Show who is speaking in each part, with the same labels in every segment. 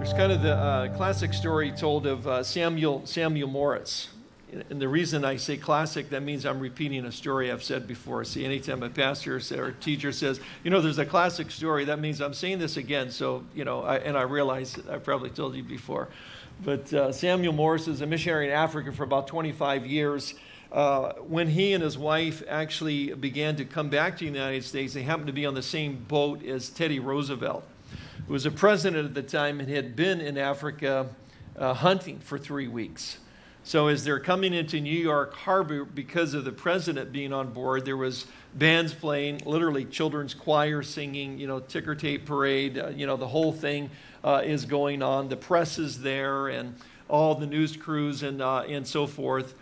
Speaker 1: There's kind of the uh, classic story told of uh, Samuel, Samuel Morris. And the reason I say classic, that means I'm repeating a story I've said before. See, anytime a pastor or a teacher says, you know, there's a classic story, that means I'm saying this again. So, you know, I, and I realize I probably told you before. But uh, Samuel Morris is a missionary in Africa for about 25 years. Uh, when he and his wife actually began to come back to the United States, they happened to be on the same boat as Teddy Roosevelt, who was a president at the time and had been in Africa uh, hunting for three weeks. So as they're coming into New York Harbor, because of the president being on board, there was bands playing, literally children's choir singing, you know, ticker tape parade, uh, you know, the whole thing uh, is going on. The press is there and all the news crews and, uh, and so forth.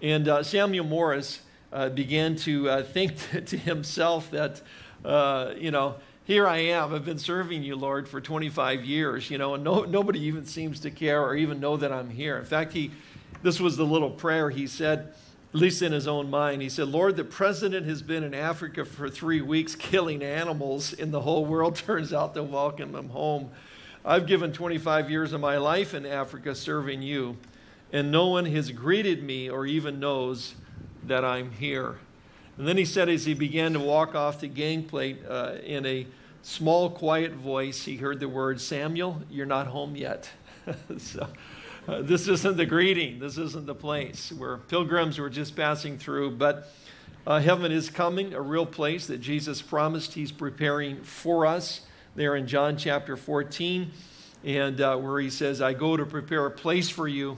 Speaker 1: And uh, Samuel Morris uh, began to uh, think to himself that, you know, here I am. I've been serving you, Lord, for 25 years, you know, and no, nobody even seems to care or even know that I'm here. In fact, he this was the little prayer he said, at least in his own mind. He said, Lord, the president has been in Africa for three weeks killing animals, and the whole world turns out to welcome him home. I've given 25 years of my life in Africa serving you, and no one has greeted me or even knows that I'm here. And then he said, as he began to walk off the gangplank uh, in a small, quiet voice, he heard the word, Samuel, you're not home yet. so, uh, this isn't the greeting. This isn't the place where pilgrims were just passing through. But uh, heaven is coming, a real place that Jesus promised he's preparing for us there in John chapter 14, and uh, where he says, I go to prepare a place for you.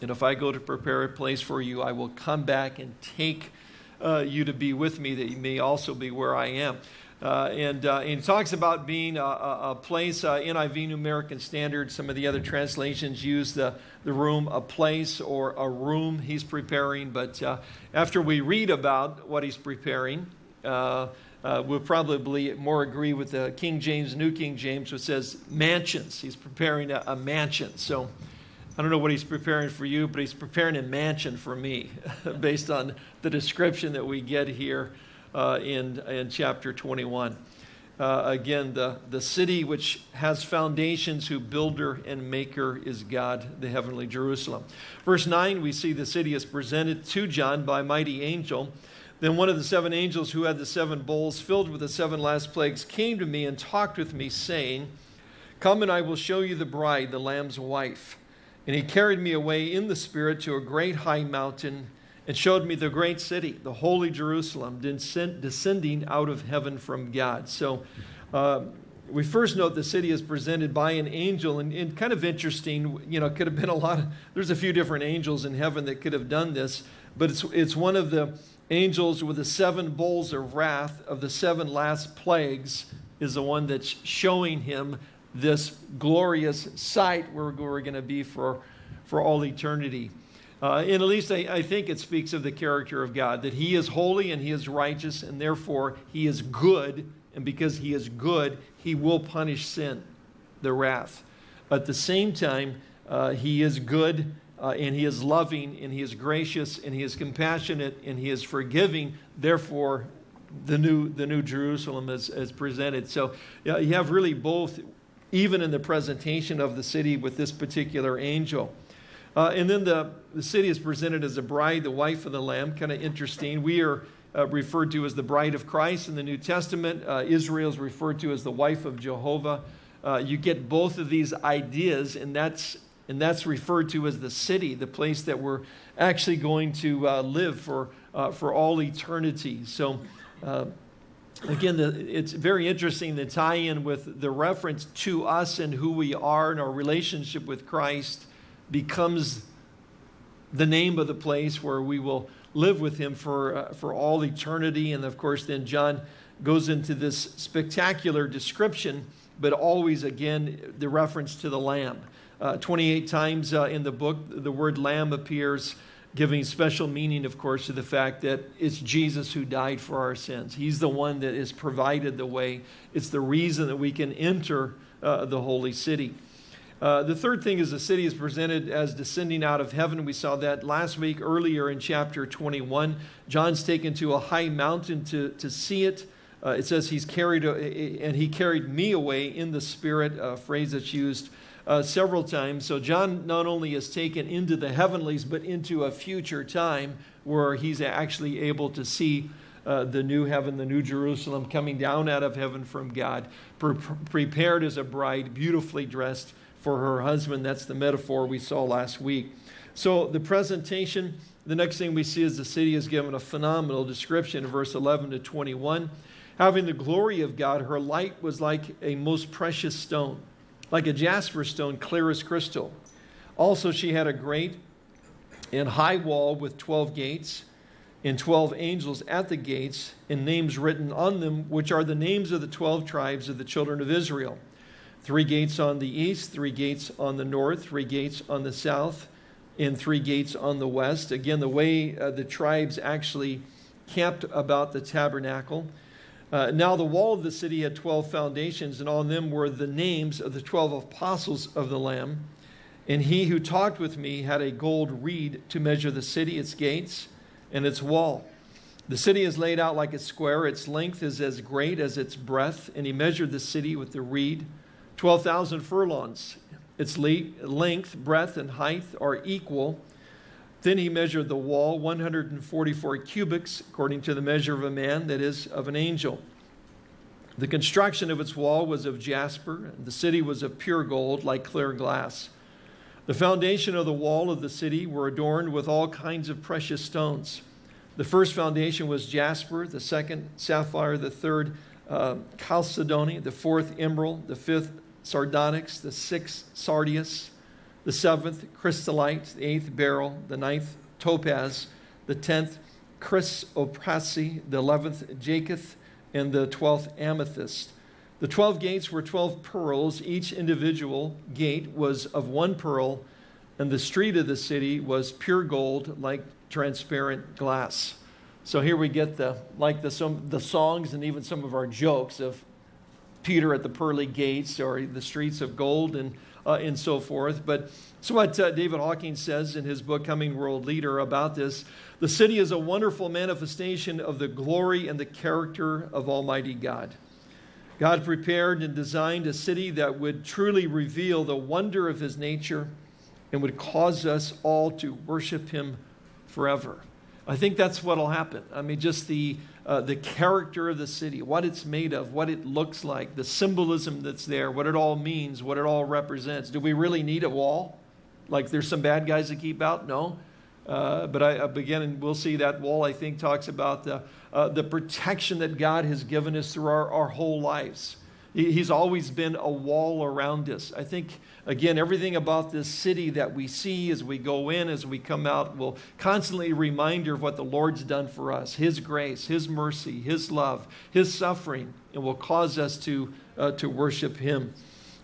Speaker 1: And if I go to prepare a place for you, I will come back and take uh, you to be with me, that you may also be where I am. Uh, and, uh, and, he talks about being a, a, a place, uh, NIV New American Standard. Some of the other translations use the, the room, a place or a room he's preparing. But uh, after we read about what he's preparing, uh, uh, we'll probably more agree with the King James, New King James, which says mansions. He's preparing a, a mansion. So I don't know what he's preparing for you, but he's preparing a mansion for me based on the description that we get here uh, in, in chapter 21. Uh, again, the, the city which has foundations, whose builder and maker is God, the heavenly Jerusalem. Verse 9, we see the city is presented to John by a mighty angel. Then one of the seven angels who had the seven bowls filled with the seven last plagues came to me and talked with me, saying, Come and I will show you the bride, the Lamb's wife. And he carried me away in the Spirit to a great high mountain and showed me the great city, the holy Jerusalem, descending out of heaven from God. So uh, we first note the city is presented by an angel, and, and, kind of interesting, you know, could have been a lot of, there's a few different angels in heaven that could have done this, but it's, it's one of the angels with the seven bowls of wrath of the seven last plagues is the one that's showing him this glorious sight where we're going to be for, for all eternity. Uh, and at least I, I, think it speaks of the character of God, that He is holy and He is righteous, and therefore He is good. And because He is good, He will punish sin, the wrath. At the same time, uh, He is good uh, and He is loving and He is gracious and He is compassionate and He is forgiving. Therefore, the new, the new Jerusalem is, is presented. So you have really both, even in the presentation of the city with this particular angel. Uh, and then the, the city is presented as a bride, the wife of the Lamb. Kind of interesting. We are uh, referred to as the bride of Christ in the New Testament. Uh, Israel is referred to as the wife of Jehovah. Uh, you get both of these ideas, and that's, and that's referred to as the city, the place that we're actually going to uh, live for, uh, for all eternity. So, again, the, it's very interesting the tie in with the reference to us and who we are and our relationship with Christ becomes the name of the place where we will live with him for, uh, for all eternity. And of course, then John goes into this spectacular description, but always again the reference to the Lamb. Uh, 28 times uh, in the book, the word Lamb appears, giving special meaning, of course, to the fact that it's Jesus who died for our sins. He's the one that has provided the way, it's the reason that we can enter uh, the holy city. Uh, the third thing is the city is presented as descending out of heaven. We saw that last week earlier in chapter 21. John's taken to a high mountain to, to see it. Uh, it says he's carried, a, and he carried me away in the spirit, a phrase that's used uh, several times. So John not only is taken into the heavenlies, but into a future time where he's actually able to see uh, the new heaven, the new Jerusalem coming down out of heaven from God, pre prepared as a bride, beautifully dressed for her husband. That's the metaphor we saw last week. So the presentation, the next thing we see is the city is given a phenomenal description in verse 11 to 21. Having the glory of God, her light was like a most precious stone, like a jasper stone, clear as crystal. Also, she had a great and high wall with 12 gates and 12 angels at the gates and names written on them, which are the names of the 12 tribes of the children of Israel. Three gates on the east, three gates on the north, three gates on the south, and three gates on the west. Again, the way uh, the tribes actually camped about the tabernacle. Uh, now the wall of the city had 12 foundations, and on them were the names of the 12 apostles of the Lamb. And he who talked with me had a gold reed to measure the city, its gates, and its wall. The city is laid out like a square. Its length is as great as its breadth. And he measured the city with the reed, 12,000 furlongs. Its length, breadth, and height are equal. Then he measured the wall, 144 cubits, according to the measure of a man, that is, of an angel. The construction of its wall was of jasper, and the city was of pure gold, like clear glass. The foundation of the wall of the city were adorned with all kinds of precious stones. The first foundation was jasper, the second sapphire, the third uh, chalcedony, the fourth emerald, the fifth sardonyx, the sixth sardius, the seventh chrysolite, the eighth beryl, the ninth topaz, the tenth chrysoprase, the eleventh jacinth, and the twelfth amethyst. The 12 gates were 12 pearls. Each individual gate was of one pearl, and the street of the city was pure gold like transparent glass. So here we get the like the some the songs and even some of our jokes of Peter at the pearly gates or the streets of gold and uh, and so forth. But so what uh, David Hocking says in his book Coming World Leader about this, the city is a wonderful manifestation of the glory and the character of Almighty God. God prepared and designed a city that would truly reveal the wonder of his nature and would cause us all to worship him forever. I think that's what will happen. I mean, just the, uh, the character of the city, what it's made of, what it looks like, the symbolism that's there, what it all means, what it all represents. Do we really need a wall? Like there's some bad guys to keep out? No. Uh, but I, again, and we'll see that wall, I think, talks about the, uh, the protection that God has given us through our, our whole lives. He's always been a wall around us. I think, again, everything about this city that we see as we go in, as we come out, will constantly remind you of what the Lord's done for us His grace, His mercy, His love, His suffering, and will cause us to, uh, to worship Him.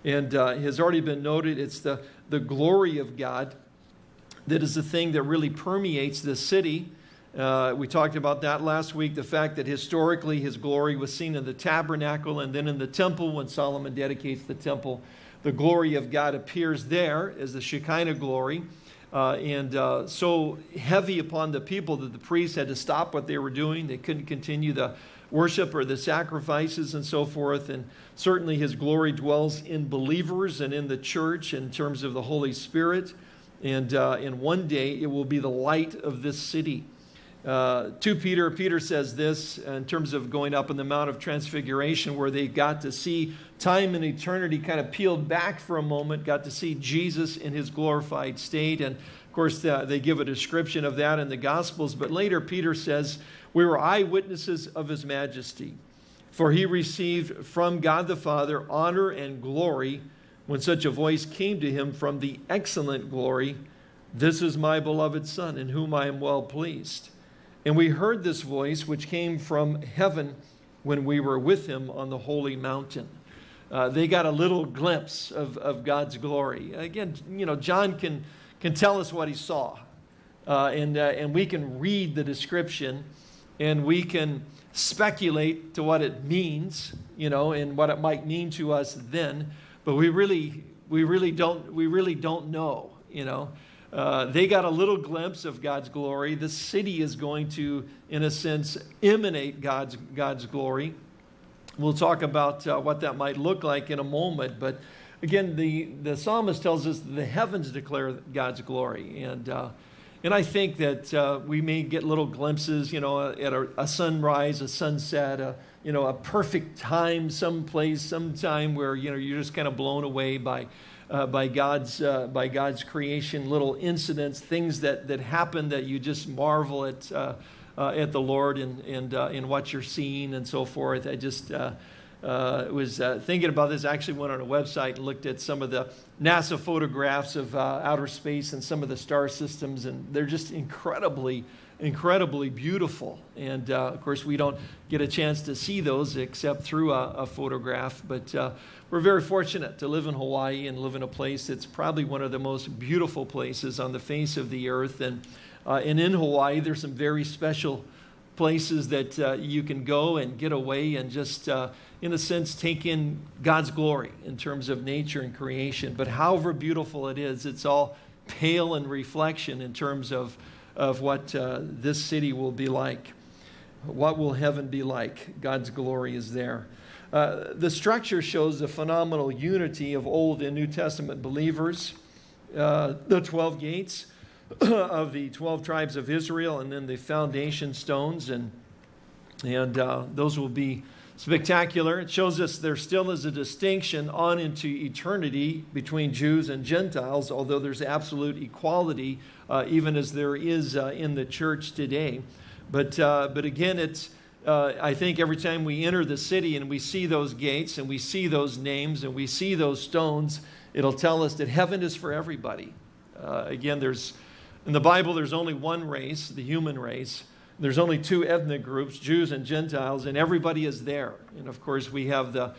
Speaker 1: And uh, has already been noted, it's the, the glory of God that is the thing that really permeates this city. Uh, we talked about that last week, the fact that historically his glory was seen in the tabernacle and then in the temple when Solomon dedicates the temple. The glory of God appears there as the Shekinah glory. Uh, and uh, so heavy upon the people that the priests had to stop what they were doing. They couldn't continue the worship or the sacrifices and so forth. And certainly his glory dwells in believers and in the church in terms of the Holy Spirit. And, uh, and one day it will be the light of this city. Uh, to Peter, Peter says this in terms of going up in the Mount of Transfiguration, where they got to see time and eternity kind of peeled back for a moment, got to see Jesus in his glorified state. And of course, they give a description of that in the Gospels. But later, Peter says, We were eyewitnesses of his majesty, for he received from God the Father honor and glory when such a voice came to him from the excellent glory, This is my beloved Son, in whom I am well pleased. And we heard this voice, which came from heaven when we were with him on the holy mountain. Uh, they got a little glimpse of, of God's glory. Again, you know, John can, can tell us what he saw. Uh, and, uh, and we can read the description and we can speculate to what it means, you know, and what it might mean to us then but we really, we really don't, we really don't know, you know. Uh, they got a little glimpse of God's glory. The city is going to, in a sense, emanate God's, God's glory. We'll talk about uh, what that might look like in a moment, but again, the, the psalmist tells us the heavens declare God's glory. And, uh, and I think that uh, we may get little glimpses, you know, at a, a sunrise, a sunset, a, you know, a perfect time, someplace, sometime where, you know, you're just kind of blown away by, uh, by, God's, uh, by God's creation, little incidents, things that, that happen that you just marvel at, uh, uh, at the Lord and, and uh, in what you're seeing and so forth. I just uh, uh, was uh, thinking about this. I actually went on a website and looked at some of the NASA photographs of uh, outer space and some of the star systems, and they're just incredibly, incredibly beautiful. And uh, of course, we don't get a chance to see those except through a, a photograph. But uh, we're very fortunate to live in Hawaii and live in a place that's probably one of the most beautiful places on the face of the earth. And, uh, and in Hawaii, there's some very special places that uh, you can go and get away and just, uh, in a sense, take in God's glory in terms of nature and creation. But however beautiful it is, it's all pale in reflection in terms of, of what uh, this city will be like. What will heaven be like? God's glory is there. Uh, the structure shows the phenomenal unity of Old and New Testament believers. Uh, the 12 gates of the 12 tribes of Israel and then the foundation stones and and uh, those will be spectacular. It shows us there still is a distinction on into eternity between Jews and Gentiles, although there's absolute equality, uh, even as there is uh, in the church today. But, uh, but again, it's, uh, I think every time we enter the city and we see those gates and we see those names and we see those stones, it'll tell us that heaven is for everybody. Uh, again, there's in the Bible, there's only one race, the human race. There's only two ethnic groups, Jews and Gentiles, and everybody is there. And of course, we have the,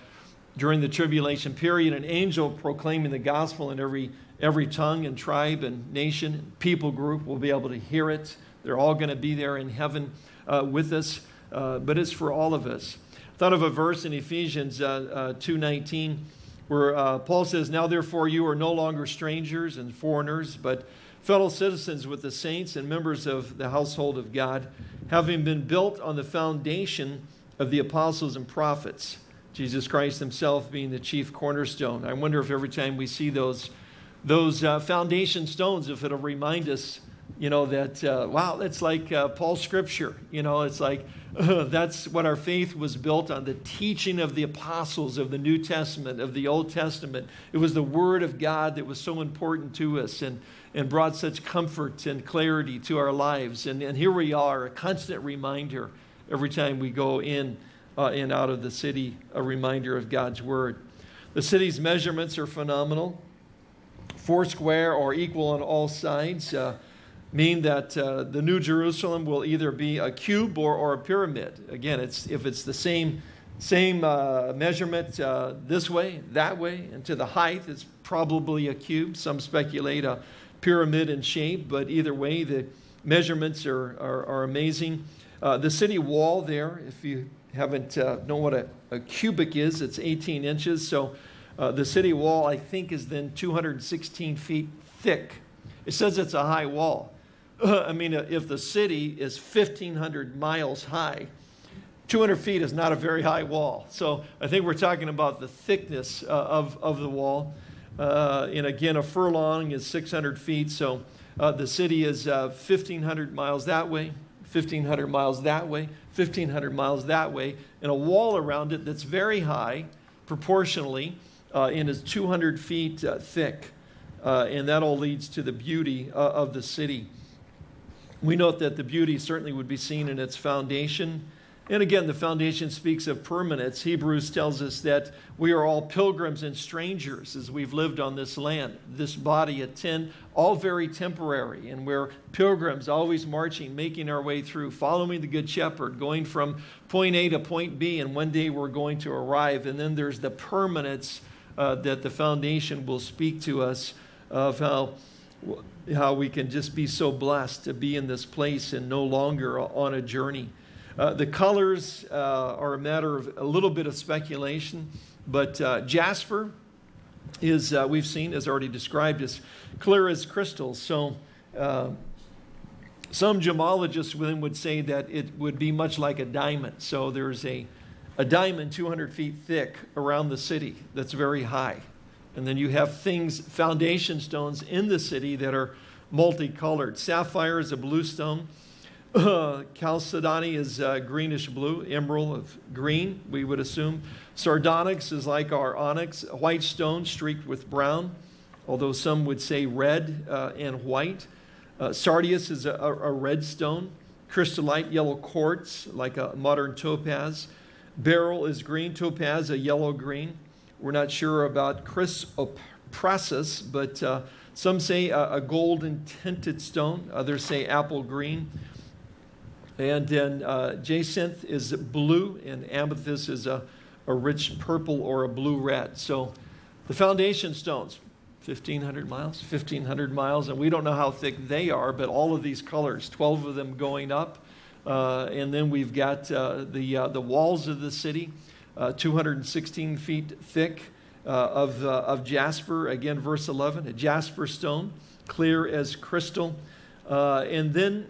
Speaker 1: during the tribulation period, an angel proclaiming the gospel in every, every tongue and tribe and nation and people group will be able to hear it. They're all going to be there in heaven uh, with us, uh, but it's for all of us. I thought of a verse in Ephesians uh, 2.19 uh, where uh, Paul says, Now therefore you are no longer strangers and foreigners, but fellow citizens with the saints and members of the household of God, having been built on the foundation of the apostles and prophets, Jesus Christ himself being the chief cornerstone. I wonder if every time we see those, those uh, foundation stones, if it'll remind us, you know, that, uh, wow, that's like uh, Paul's scripture. You know, it's like that's what our faith was built on the teaching of the apostles of the New Testament, of the Old Testament. It was the Word of God that was so important to us. And and brought such comfort and clarity to our lives. And, and here we are, a constant reminder every time we go in uh, and out of the city, a reminder of God's word. The city's measurements are phenomenal. Four square or equal on all sides uh, mean that uh, the New Jerusalem will either be a cube or, or a pyramid. Again, it's, if it's the same, same uh, measurement uh, this way, that way, and to the height, it's probably a cube. Some speculate a pyramid in shape, but either way, the measurements are, are, are amazing. Uh, the city wall there, if you haven't uh, know what a, a, cubit is, it's 18 inches. So uh, the city wall, I think, is then 216 feet thick. It says it's a high wall. I mean, uh, if the city is 1,500 miles high, 200 feet is not a very high wall. So I think we're talking about the thickness uh, of, of the wall. Uh, and again, a furlong is 600 feet. So uh, the city is uh, 1,500 miles that way, 1,500 miles that way, 1,500 miles that way, and a wall around it that's very high proportionally uh, and is 200 feet uh, thick. Uh, and that all leads to the beauty of the city. We note that the beauty certainly would be seen in its foundation and again, the foundation speaks of permanence. Hebrews tells us that we are all pilgrims and strangers as we've lived on this land, this body at 10, all very temporary. And we're pilgrims, always marching, making our way through, following the Good Shepherd, going from point A to point B, and one day we're going to arrive. And then there's the permanence uh, that the foundation will speak to us of how how we can just be so blessed to be in this place and no longer on a journey. Uh, the colors uh, are a matter of a little bit of speculation, but uh, jasper is, we've seen, as already described, as clear as crystal. So uh, some gemologists would say that it would be much like a diamond. So there's a, a diamond 200 feet thick around the city that's very high. And then you have things, foundation stones in the city that are multicolored. Sapphire is a blue stone. Uh, chalcedony is uh, greenish blue, emerald of green, we would assume. Sardonyx is like our onyx, white stone streaked with brown, although some would say red uh, and white. Uh, sardius is a, a, red stone. Chrysolite, yellow quartz, like a modern topaz. Beryl is green, topaz, a yellow green. We're not sure about chrysoprasus, but uh, some say a, a golden tinted stone. Others say apple green. And then uh, jacinth is blue, and amethyst is a, a rich purple or a blue red. So the foundation stones, 1,500 miles, 1,500 miles, and we don't know how thick they are, but all of these colors, 12 of them going up. Uh, and then we've got uh, the, uh, the walls of the city, uh, 216 feet thick uh, of, of jasper. Again, verse 11, a jasper stone, clear as crystal. and then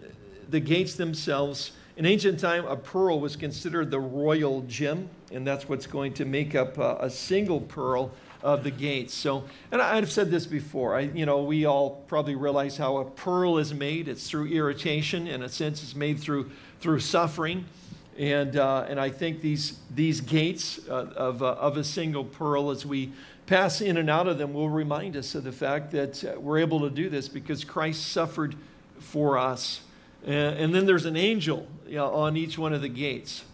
Speaker 1: the gates themselves. In ancient time, a pearl was considered the royal gem, and that's what's going to make up uh, a single pearl of the gates. So, and I've said this before. I, you know, we all probably realize how a pearl is made. It's through irritation. In a sense, it's made through through suffering. And, uh, and I think these, these gates uh, of, uh, of a single pearl, as we pass in and out of them, will remind us of the fact that uh, we're able to do this because Christ suffered for us. And then there's an angel you know, on each one of the gates.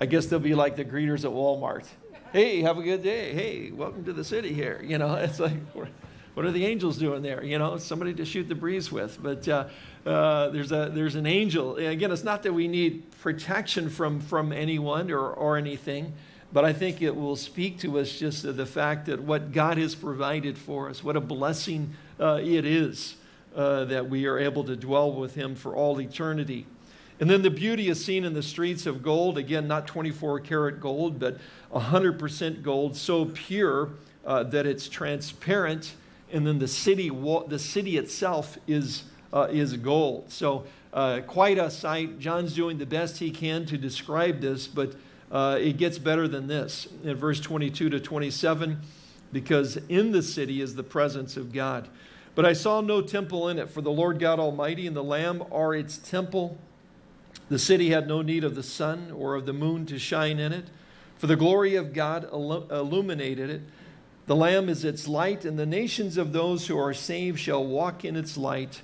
Speaker 1: I guess they'll be like the greeters at Walmart. Hey, have a good day. Hey, welcome to the city here. You know, it's like, what are the angels doing there? You know, somebody to shoot the breeze with. But uh, uh, there's, a, there's an angel. Again, it's not that we need protection from, from anyone or, or anything, but I think it will speak to us just of the fact that what God has provided for us, what a blessing uh, it is uh, that we are able to dwell with him for all eternity. And then the beauty is seen in the streets of gold. Again, not 24 karat gold, but 100% gold, so pure uh, that it's transparent. And then the city, the city itself is, uh, is gold. So uh, quite a sight. John's doing the best he can to describe this, but uh, it gets better than this. In verse 22 to 27, because in the city is the presence of God. But I saw no temple in it, for the Lord God Almighty and the Lamb are its temple. The city had no need of the sun or of the moon to shine in it, for the glory of God illuminated it. The Lamb is its light, and the nations of those who are saved shall walk in its light.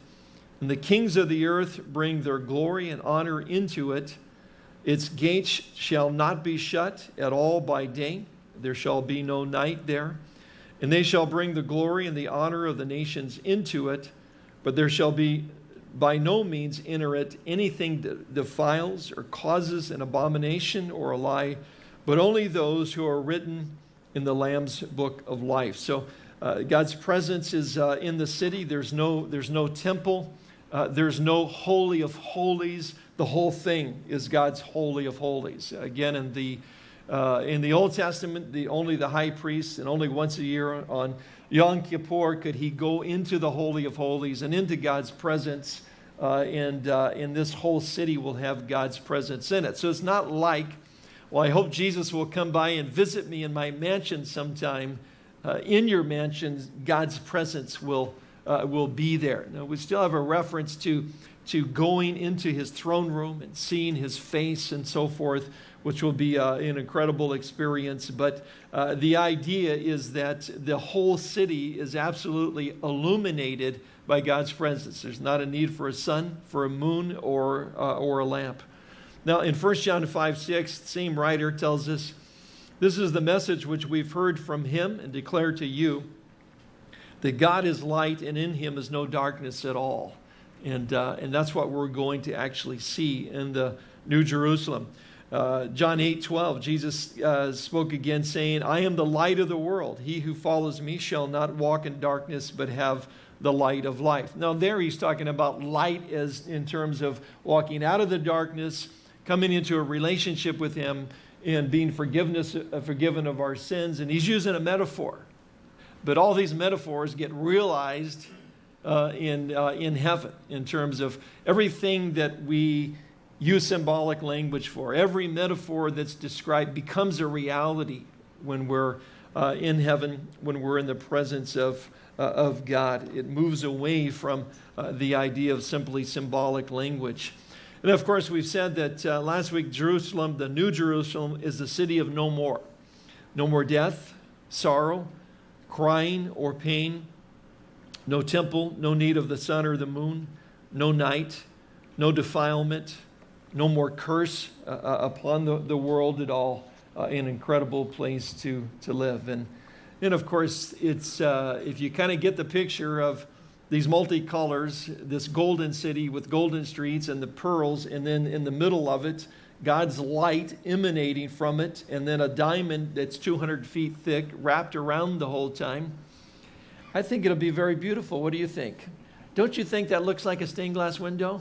Speaker 1: And the kings of the earth bring their glory and honor into it. Its gates shall not be shut at all by day. There shall be no night there. And they shall bring the glory and the honor of the nations into it, but there shall be by no means enter it anything that defiles or causes an abomination or a lie, but only those who are written in the Lamb's book of life. So uh, God's presence is uh, in the city. There's no, there's no temple. Uh, there's no holy of holies. The whole thing is God's holy of holies. Again, in the uh, in the Old Testament, the, only the high priest, and only once a year on Yom Kippur could he go into the Holy of Holies and into God's presence. Uh, and, uh, this whole city will have God's presence in it. So it's not like, well, I hope Jesus will come by and visit me in my mansion sometime. Uh, in your mansion, God's presence will, uh, will be there. Now, we still have a reference to, to going into his throne room and seeing his face and so forth which will be uh, an incredible experience. But uh, the idea is that the whole city is absolutely illuminated by God's presence. There's not a need for a sun, for a moon, or, uh, or a lamp. Now, in 1 John 5 6, the same writer tells us, This is the message which we've heard from him and declare to you that God is light and in him is no darkness at all. And, uh, and that's what we're going to actually see in the New Jerusalem. Uh, John 8, 12, Jesus uh, spoke again, saying, I am the light of the world. He who follows me shall not walk in darkness, but have the light of life. Now, there he's talking about light as in terms of walking out of the darkness, coming into a relationship with him, and being forgiveness, uh, forgiven of our sins. And he's using a metaphor. But all these metaphors get realized uh, in, uh, in heaven in terms of everything that we use symbolic language for. Every metaphor that's described becomes a reality when we're uh, in heaven when we're in the presence of, uh, of God. It moves away from uh, the idea of simply symbolic language. And of course, we've said that uh, last week, Jerusalem, the New Jerusalem, is the city of no more. No more death, sorrow, crying, or pain. No temple, no need of the sun or the moon, no night, no defilement, no more curse uh, uh upon the, the world at all. Uh, an incredible place to, to live. And, and of course, it's, uh, if you kind of get the picture of these multicolors, this golden city with golden streets and the pearls, and then in the middle of it, God's light emanating from it, and then a diamond that's 200 feet thick wrapped around the whole time. I think it'll be very beautiful. What do you think? Don't you think that looks like a stained glass window?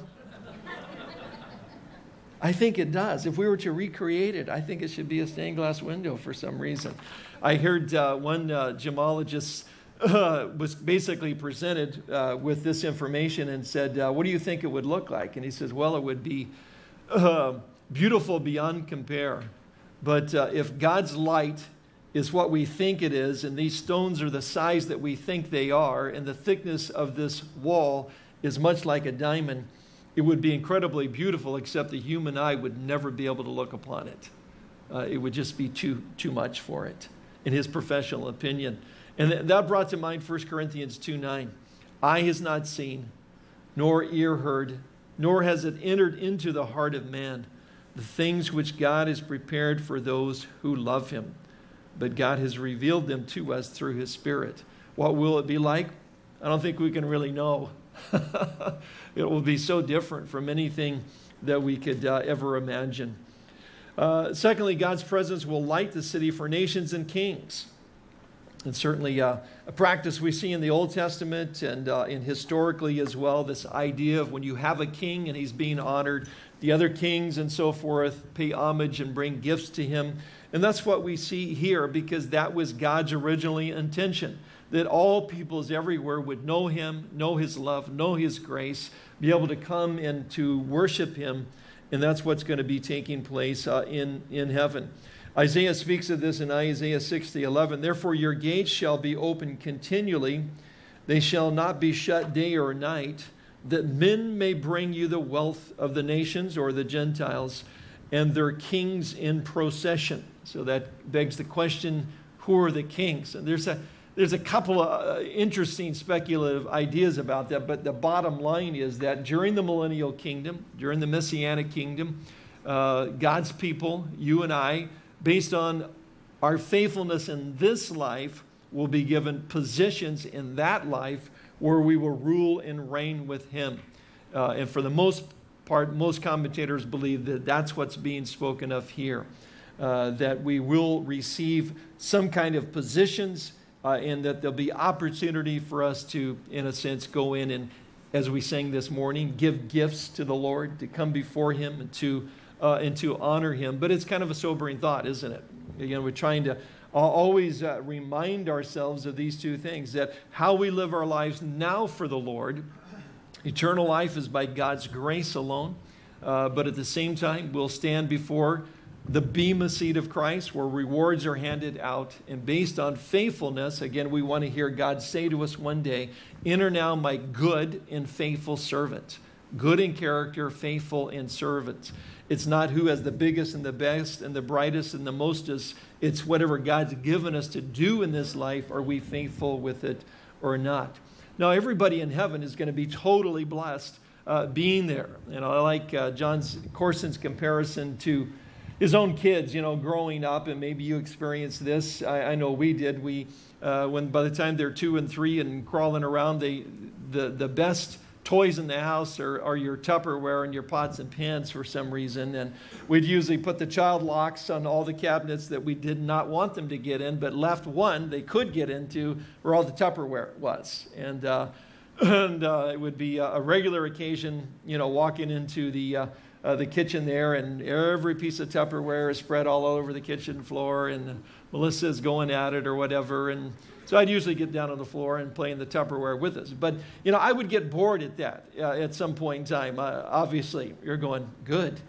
Speaker 1: I think it does. If we were to recreate it, I think it should be a stained glass window for some reason. I heard uh, one uh, gemologist uh, was basically presented uh, with this information and said, uh, What do you think it would look like? And he says, Well, it would be uh, beautiful beyond compare. But if God's light is what we think it is, and these stones are the size that we think they are, and the thickness of this wall is much like a diamond, it would be incredibly beautiful, except the human eye would never be able to look upon it. Uh, it would just be too, too much for it, in his professional opinion. And th that brought to mind 1 Corinthians 2 9. Eye has not seen, nor ear heard, nor has it entered into the heart of man the things which God has prepared for those who love him. But God has revealed them to us through his Spirit. What will it be like? I don't think we can really know. it will be so different from anything that we could uh, ever imagine. Uh, secondly, God's presence will light the city for nations and kings. And certainly uh, a practice we see in the Old Testament and, uh, and historically as well, this idea of when you have a king and he's being honored, the other kings and so forth pay homage and bring gifts to him. And that's what we see here because that was God's originally intention that all peoples everywhere would know him, know his love, know his grace, be able to come and to worship him. And that's what's going to be taking place uh, in, in heaven. Isaiah speaks of this in Isaiah 60, 11. Therefore, your gates shall be open continually, they shall not be shut day or night, that men may bring you the wealth of the nations or the Gentiles and their kings in procession. So that begs the question who are the kings? And there's a there's a couple of uh, interesting speculative ideas about that, but the bottom line is that during the millennial kingdom, during the messianic kingdom, uh, God's people, you and I, based on our faithfulness in this life, will be given positions in that life where we will rule and reign with Him. Uh, and for the most part, most commentators believe that that's what's being spoken of here, uh, that we will receive some kind of positions uh, and that there'll be opportunity for us to, in a sense, go in and, as we sang this morning, give gifts to the Lord, to come before Him and to, uh, and to honor Him. But it's kind of a sobering thought, isn't it? Again, we're trying to always uh, remind ourselves of these two things that how we live our lives now for the Lord, eternal life is by God's grace alone. Uh, but at the same time, we'll stand before the Bema seat of Christ, where rewards are handed out. And based on faithfulness, again, we want to hear God say to us one day, Enter now, my good and faithful servant. Good in character, faithful in servant. It's not who has the biggest and the best and the brightest and the mostest. It's whatever God's given us to do in this life. Are we faithful with it or not? Now, everybody in heaven is going to be totally blessed uh, being there. And I like uh, Jon's Courson's comparison to his own kids, you know, growing up, and maybe you experienced this. I, I know we did. We, uh, when by the time they're two and three and crawling around, they, the, the best toys in the house are, are your Tupperware and your pots and pans for some reason. And we'd usually put the child locks on all the cabinets that we did not want them to get in, but left one they could get into where all the Tupperware was. And, uh, and uh, it would be a regular occasion, you know, walking into the uh, the kitchen there, and every piece of Tupperware is spread all over the kitchen floor, and Melissa's going at it or whatever. And so I'd usually get down on the floor and play in the Tupperware with us. But, you know, I would get bored at that uh, at some point in time. Uh, obviously, you're going, good.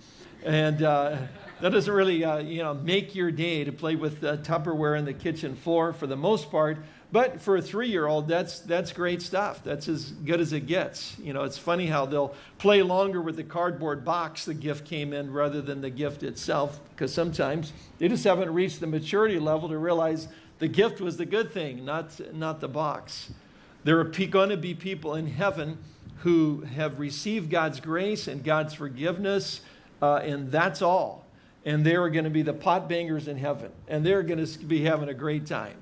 Speaker 1: And uh, that doesn't really, uh, you know, make your day to play with Tupperware on the kitchen floor for the most part. But for a three-year-old, that's that's great stuff. That's as good as it gets. You know, it's funny how they'll play longer with the cardboard box the gift came in rather than the gift itself, because sometimes they just haven't reached the maturity level to realize the gift was the good thing, not not the box. There are going to be people in heaven who have received God's grace and God's forgiveness, uh, and that's all. And they are going to be the pot bangers in heaven, and they're going to be having a great time.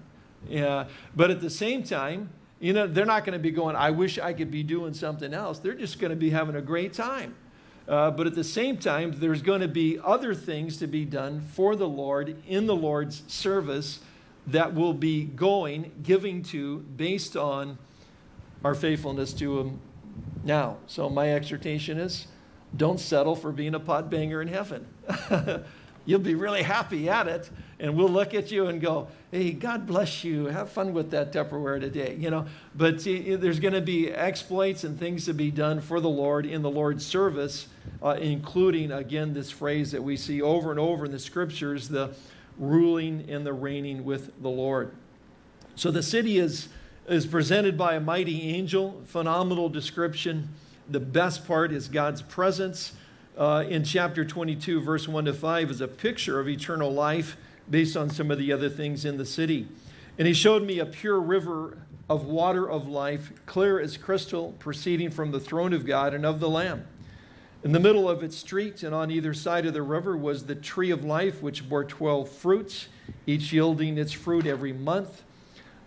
Speaker 1: Yeah, but at the same time, you know, they're not going to be going, I wish I could be doing something else. They're just going to be having a great time. Uh, but at the same time, there's going to be other things to be done for the Lord in the Lord's service that will be going, giving to, based on our faithfulness to Him now. So my exhortation is don't settle for being a pot banger in heaven. You'll be really happy at it, and we'll look at you and go, hey, God bless you. Have fun with that Tupperware today, you know. But see, there's going to be exploits and things to be done for the Lord in the Lord's service, uh, including, again, this phrase that we see over and over in the scriptures, the ruling and the reigning with the Lord. So the city is, is presented by a mighty angel, phenomenal description. The best part is God's presence uh, in chapter 22, verse 1 to 5, is a picture of eternal life based on some of the other things in the city. And he showed me a pure river of water of life, clear as crystal, proceeding from the throne of God and of the Lamb. In the middle of its street and on either side of the river was the tree of life, which bore 12 fruits, each yielding its fruit every month.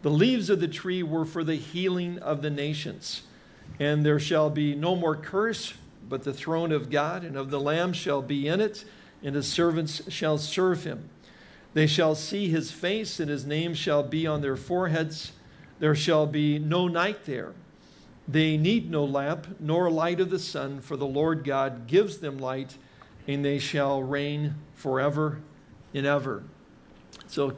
Speaker 1: The leaves of the tree were for the healing of the nations. And there shall be no more curse, but the throne of God and of the Lamb shall be in it, and his servants shall serve him. They shall see his face, and his name shall be on their foreheads. There shall be no night there. They need no lamp, nor light of the sun, for the Lord God gives them light, and they shall reign forever and ever. So,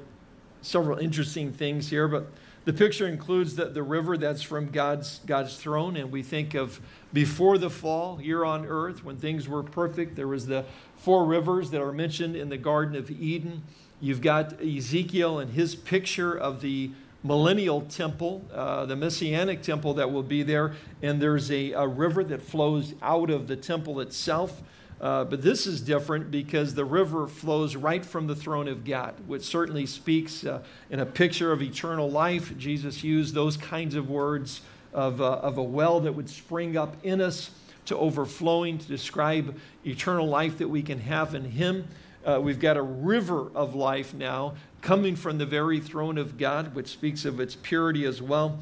Speaker 1: several interesting things here, but the picture includes the, the river that's from God's, God's throne, and we think of before the fall here on earth when things were perfect. There was the four rivers that are mentioned in the Garden of Eden. You've got Ezekiel and his picture of the millennial temple, uh, the messianic temple that will be there, and there's a, a river that flows out of the temple itself. Uh, but this is different because the river flows right from the throne of God, which certainly speaks uh, in a picture of eternal life. Jesus used those kinds of words of, uh, of a well that would spring up in us to overflowing to describe eternal life that we can have in Him. Uh, we've got a river of life now coming from the very throne of God, which speaks of its purity as well.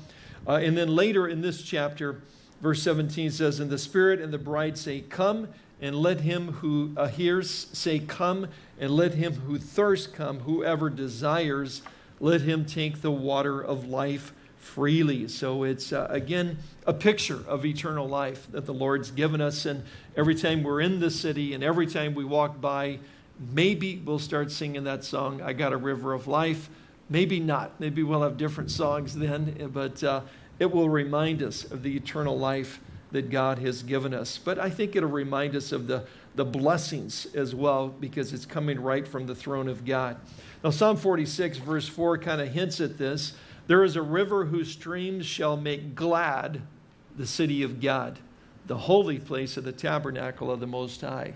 Speaker 1: Uh, and then later in this chapter, verse 17 says, And the Spirit and the bride say, Come and let him who uh, hears say, Come, and let him who thirsts come, whoever desires, let him take the water of life freely. So it's, uh, again, a picture of eternal life that the Lord's given us. And every time we're in the city and every time we walk by, maybe we'll start singing that song, I Got a River of Life. Maybe not. Maybe we'll have different songs then, but uh, it will remind us of the eternal life that God has given us. But I think it'll remind us of the, the blessings as well because it's coming right from the throne of God. Now, Psalm 46, verse 4, kind of hints at this. There is a river whose streams shall make glad the city of God, the holy place of the tabernacle of the Most High.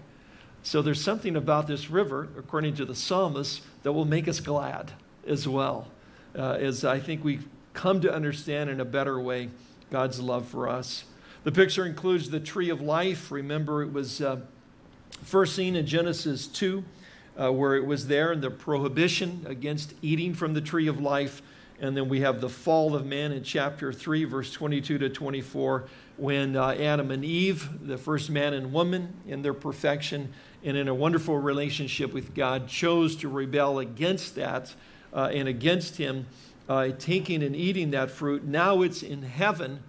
Speaker 1: So there's something about this river, according to the psalmist, that will make us glad as well, uh, as I think we've come to understand in a better way God's love for us. The picture includes the tree of life. Remember, it was uh, first seen in Genesis 2, uh, where it was there and the prohibition against eating from the tree of life. And then we have the fall of man in chapter 3, verse 22 to 24, when uh, Adam and Eve, the first man and woman, in their perfection and in a wonderful relationship with God, chose to rebel against that uh, and against Him, uh, taking and eating that fruit. Now it's in heaven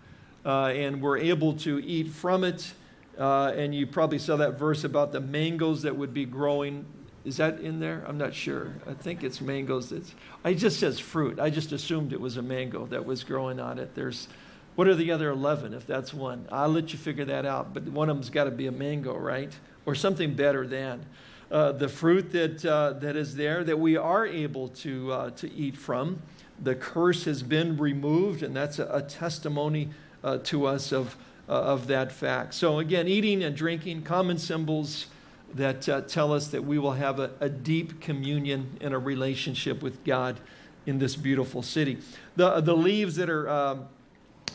Speaker 1: and we're able to eat from it. Uh, and you probably saw that verse about the mangoes that would be growing. Is that in there? I'm not sure. I think it's mangoes. It's, it just says fruit. I just assumed it was a mango that was growing on it. There's, what are the other 11 if that's one? I'll let you figure that out. But one of them's got to be a mango, right? or something better than. Uh, the fruit that, uh, that is there that we are able to, uh, to eat from. The curse has been removed, and that's a, a testimony uh, to us of, uh, of that fact. So, again, eating and drinking, common symbols that uh, tell us that we will have a, a deep communion and a relationship with God in this beautiful city. The, the leaves that are, um,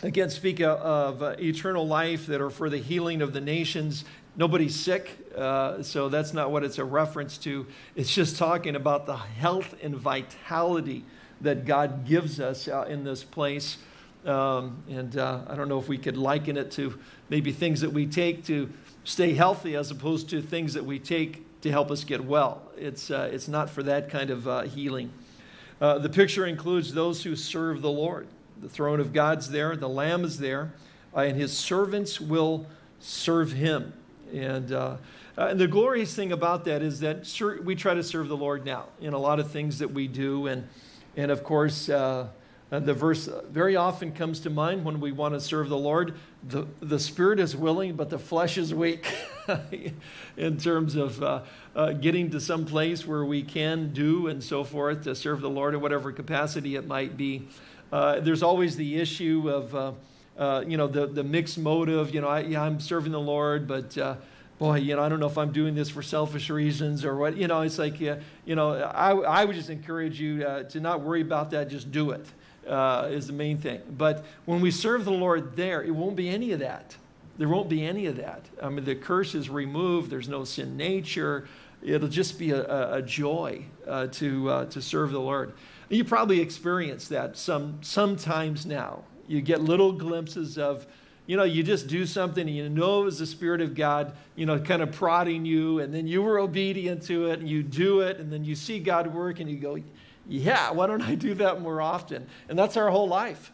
Speaker 1: again, speak of uh, eternal life that are for the healing of the nations. Nobody's sick, uh, so that's not what it's a reference to. It's just talking about the health and vitality that God gives us uh, in this place. Um, and uh, I don't know if we could liken it to maybe things that we take to stay healthy as opposed to things that we take to help us get well. It's, uh, it's not for that kind of uh, healing. Uh, the picture includes those who serve the Lord. The throne of God's there, the Lamb is there, uh, and his servants will serve him. And, uh, and the glorious thing about that is that we try to serve the Lord now in a lot of things that we do. And, and of course, uh, the verse very often comes to mind when we want to serve the Lord. The, the spirit is willing, but the flesh is weak in terms of uh, uh, getting to some place where we can do and so forth to serve the Lord in whatever capacity it might be. Uh, there's always the issue of, uh, uh, you know, the, the mixed motive. You know, I, yeah, I'm serving the Lord, but boy, you know, I don't know if I'm doing this for selfish reasons or what. You know, it's like, you know, I, I would just encourage you to not worry about that. Just do it is the main thing. But when we serve the Lord there, it won't be any of that. There won't be any of that. I mean, the curse is removed. There's no sin nature it'll just be a, a joy uh, to, uh, to serve the Lord. You probably experience that some, sometimes now. You get little glimpses of, you know, you just do something and you know it was the Spirit of God, you know, kind of prodding you, and then you were obedient to it and you do it, and then you see God work and you go, yeah, why don't I do that more often? And that's our whole life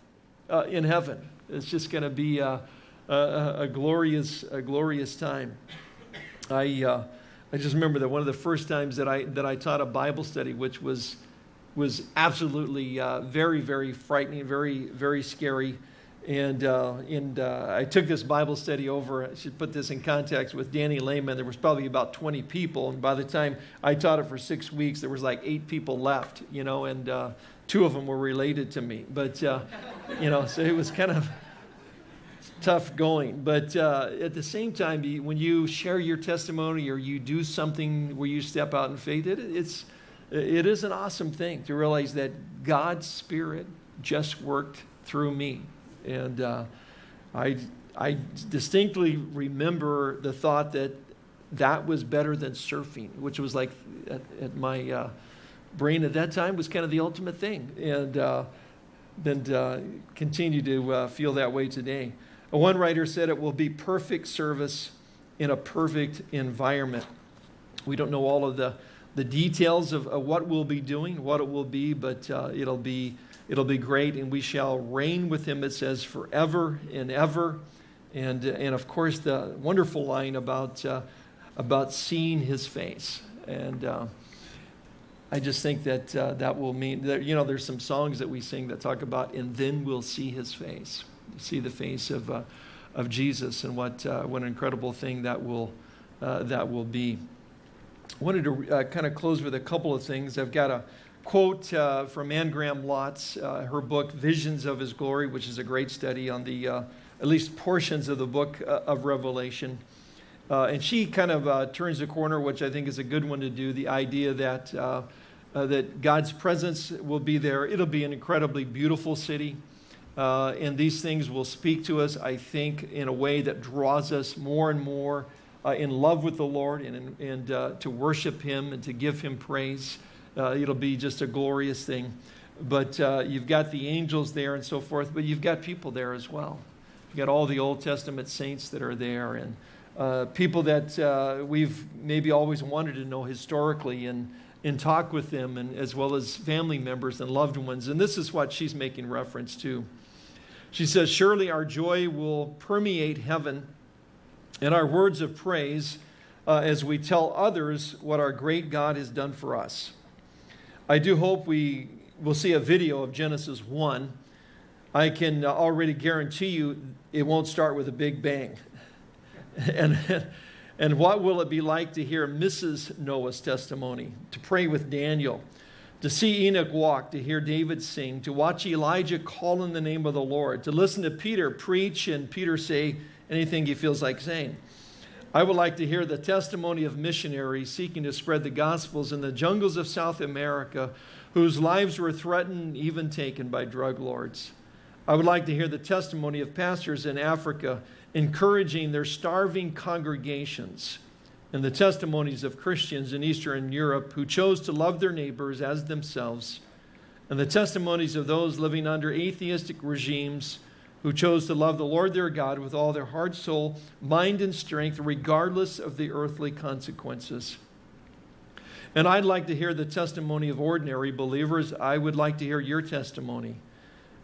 Speaker 1: uh, in heaven. It's just going to be a, a, a, glorious, a glorious time. I, uh, I just remember that one of the first times that I, that I taught a Bible study, which was, was absolutely uh, very, very frightening, very, very scary. And, uh, and uh, I took this Bible study over, I should put this in context with Danny Lehman. There was probably about 20 people. And by the time I taught it for six weeks, there was like eight people left, you know, and uh, two of them were related to me. But, uh, you know, so it was kind of, tough going. But uh, at the same time, when you share your testimony or you do something where you step out in faith, it, it's, it is an awesome thing to realize that God's Spirit just worked through me. And uh, I, I distinctly remember the thought that that was better than surfing, which was like at, at my uh, brain at that time was kind of the ultimate thing. And uh, and uh, continue to uh, feel that way today. One writer said it will be perfect service in a perfect environment. We don't know all of the, the details of, of what we'll be doing, what it will be, but uh, it'll, be, it'll be great, and we shall reign with him, it says, forever and ever. And, and of course, the wonderful line about, uh, about seeing his face. And uh, I just think that uh, that will mean that, you know, there's some songs that we sing that talk about, and then we'll see his face see the face of, uh, of Jesus and what, uh, what an incredible thing that will, uh, that will be. I wanted to kind of close with a couple of things. I've got a quote uh, from Anne Graham Lotz, uh, her book, Visions of His Glory, which is a great study on the, at least portions of the book of Revelation. and she kind of turns the corner, which I think is a good one to do, the idea that, that God's presence will be there. It'll be an incredibly beautiful city. Uh, and these things will speak to us, I think, in a way that draws us more and more uh, in love with the Lord and, and uh, to worship Him and to give Him praise. Uh, it'll be just a glorious thing. But uh, you've got the angels there and so forth, but you've got people there as well. You've got all the Old Testament saints that are there and uh, people that we've maybe always wanted to know historically and, and talk with them, and, as well as family members and loved ones. And this is what she's making reference to. She says, Surely our joy will permeate heaven and our words of praise uh, as we tell others what our great God has done for us. I do hope we will see a video of Genesis 1. I can already guarantee you it won't start with a big bang. and, And what will it be like to hear Mrs. Noah's testimony, to pray with Daniel, to see Enoch walk, to hear David sing, to watch Elijah call in the name of the Lord, to listen to Peter preach and Peter say anything he feels like saying. I would like to hear the testimony of missionaries seeking to spread the gospels in the jungles of South America whose lives were threatened, even taken by drug lords. I would like to hear the testimony of pastors in Africa encouraging their starving congregations and the testimonies of Christians in Eastern Europe who chose to love their neighbors as themselves, and the testimonies of those living under atheistic regimes who chose to love the Lord their God with all their heart, soul, mind, and strength, regardless of the earthly consequences. And I'd like to hear the testimony of ordinary believers. I would like to hear your testimony.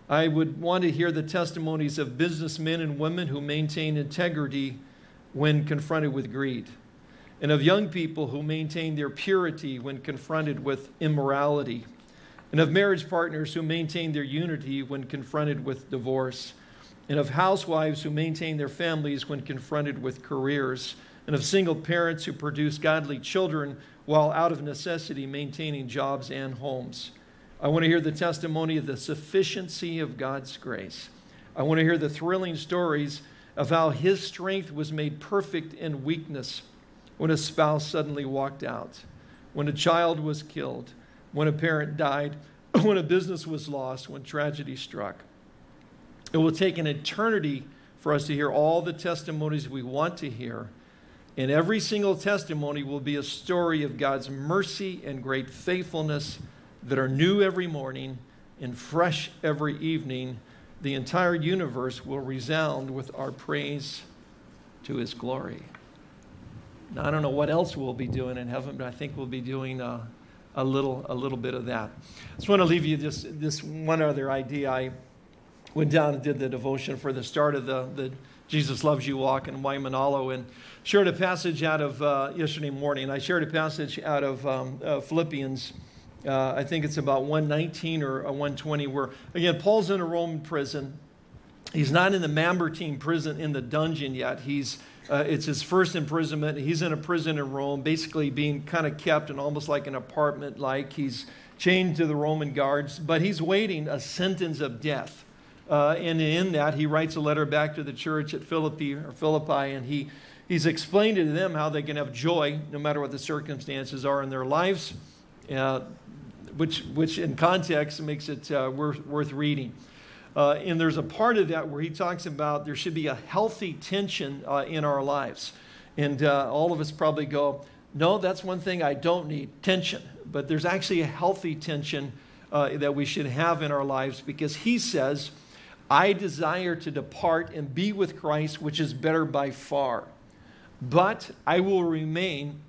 Speaker 1: I would want to hear the testimonies of businessmen and women who maintain integrity when confronted with greed, and of young people who maintain their purity when confronted with immorality, and of marriage partners who maintain their unity when confronted with divorce, and of housewives who maintain their families when confronted with careers, and of single parents who produce godly children while out of necessity maintaining jobs and homes. I want to hear the testimony of the sufficiency of God's grace. I want to hear the thrilling stories of how his strength was made perfect in weakness when a spouse suddenly walked out, when a child was killed, when a parent died, when a business was lost, when tragedy struck. It will take an eternity for us to hear all the testimonies we want to hear. And every single testimony will be a story of God's mercy and great faithfulness that are new every morning and fresh every evening, the entire universe will resound with our praise to his glory. Now, I don't know what else we'll be doing in heaven, but I think we'll be doing uh, a, little, a little bit of that. I just want to leave you this, this one other idea. I went down and did the devotion for the start of the, the Jesus Loves You walk in Waimanalo and shared a passage out of uh, yesterday morning. I shared a passage out of um, uh, Philippians uh, I think it's about 119 or 120, where, again, Paul's in a Roman prison. He's not in the Mamertine prison in the dungeon yet. He's, uh, it's his first imprisonment. He's in a prison in Rome, basically being kind of kept in almost like an apartment like. He's chained to the Roman guards, but he's waiting a sentence of death. Uh, and in that, he writes a letter back to the church at Philippi, or Philippi, and he, he's explained to them how they can have joy no matter what the circumstances are in their lives. Uh, which, which in context makes it uh, worth, worth reading. Uh, and there's a part of that where he talks about there should be a healthy tension uh, in our lives. And uh, all of us probably go, no, that's one thing I don't need tension. But there's actually a healthy tension that we should have in our lives because he says, I desire to depart and be with Christ, which is better by far. But I will remain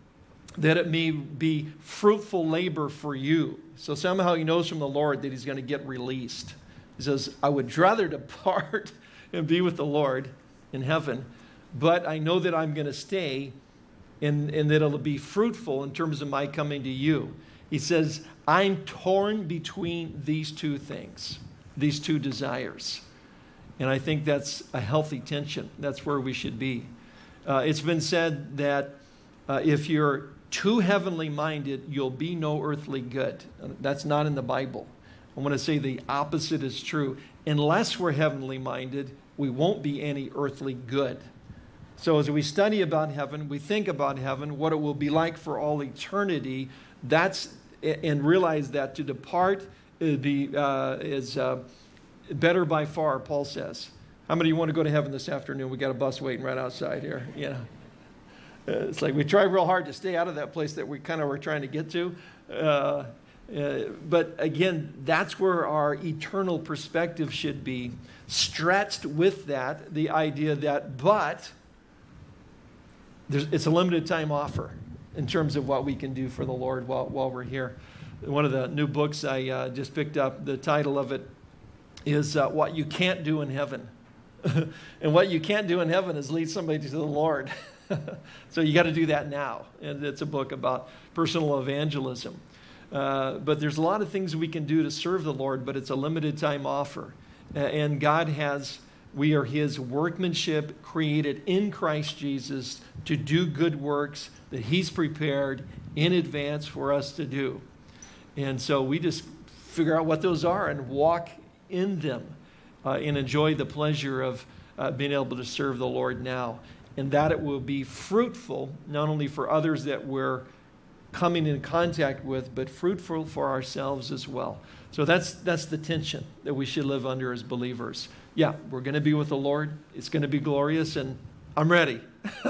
Speaker 1: that it may be fruitful labor for you. So somehow he knows from the Lord that he's going to get released. He says, I would rather depart and be with the Lord in heaven, but I know that I'm going to stay and, and that it'll be fruitful in terms of my coming to you. He says, I'm torn between these two things, these two desires. And I think that's a healthy tension. That's where we should be. Uh, it's been said that uh, if you're too heavenly minded, you'll be no earthly good. That's not in the Bible. I want to say the opposite is true. Unless we're heavenly minded, we won't be any earthly good. So as we study about heaven, we think about heaven, what it will be like for all eternity, that's, and realize that to depart be, uh, is uh, better by far, Paul says. How many of you want to go to heaven this afternoon? We got a bus waiting right outside here. You know, it's like we try real hard to stay out of that place that we kind of were trying to get to. Uh, uh, but again, that's where our eternal perspective should be stretched with that, the idea that, but it's a limited time offer in terms of what we can do for the Lord while, while we're here. One of the new books I uh, just picked up, the title of it is uh, What You Can't Do in Heaven. and what you can't do in heaven is lead somebody to the Lord. so you got to do that now. And it's a book about personal evangelism. Uh, but there's a lot of things we can do to serve the Lord, but it's a limited time offer. And God has We are his workmanship created in Christ Jesus to do good works that he's prepared in advance for us to do. And so we just figure out what those are and walk in them uh, and enjoy the pleasure of uh, being able to serve the Lord now. And that it will be fruitful, not only for others that we're coming in contact with, but fruitful for ourselves as well. So that's, that's the tension that we should live under as believers. Yeah, we're going to be with the Lord. It's going to be glorious, and I'm ready.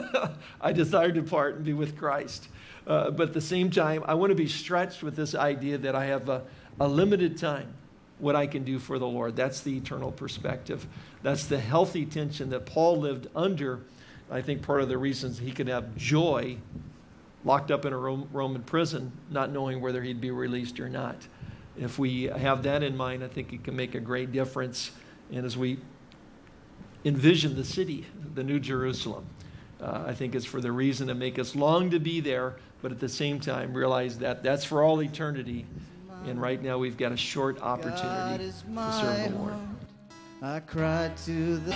Speaker 1: I desire to depart and be with Christ. Uh, but at the same time, I want to be stretched with this idea that I have a, a limited time what I can do for the Lord. That's the eternal perspective. That's the healthy tension that Paul lived under. I think part of the reasons he could have joy locked up in a Roman prison, not knowing whether he'd be released or not. If we have that in mind, I think it can make a great difference. And as we envision the city, the New Jerusalem, uh, I think it's for the reason to make us long to be there, but at the same time realize that that's for all eternity. And right now we've got a short opportunity to serve the Lord. I cried to the